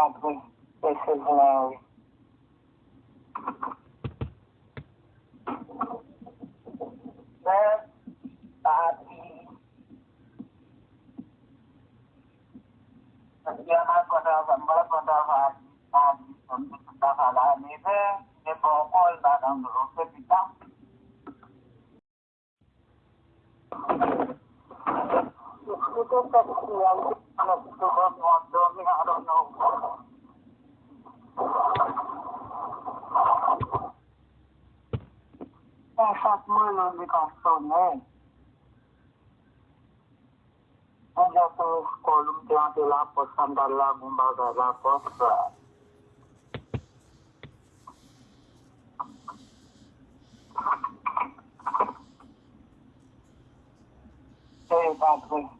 This is Patrick. Dia aku dah gambar pada hari hari untuk kita halah ni deh. Dia You can text me and connect to what you want to me. I don't know. Esas manos de calzones. Un día se colum de ante la posta, andar la gumba de la posta. Hey, Patrick.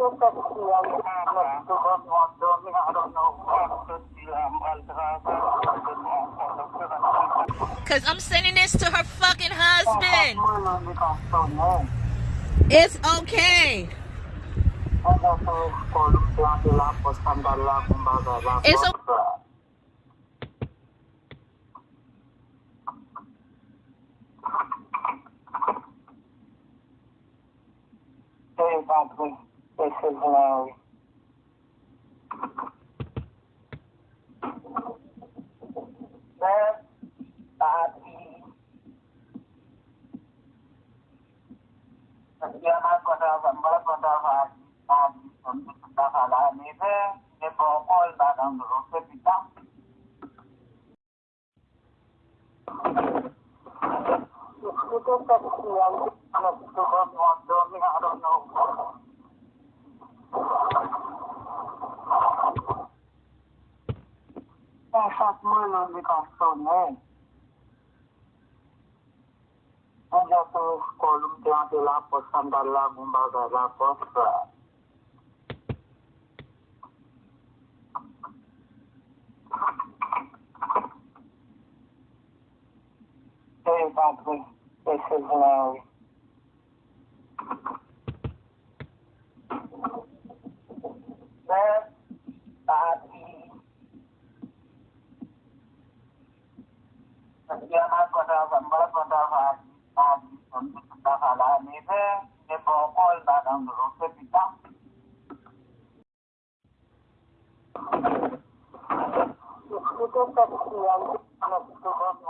Doing, I don't know. Cause I'm sending this to her fucking husband. It's okay. It's this is Larry. There, Patrick. Dia aku dah gambar pada hari hari untuk kita halah ni deh. Dia pokok dalam rumah kita. Itu tak reality of the God was doing, Enchantement nan mi kanson men. An jason ou skol ou te ante la pos, an dal la goumba dal la pos. E yon pantri, e se vounan ou. matasan, balat matasan, an matasan la neve, ne bon kol bagan do se pita. Mwen kon sa piti an, an mwen kon sa piti an,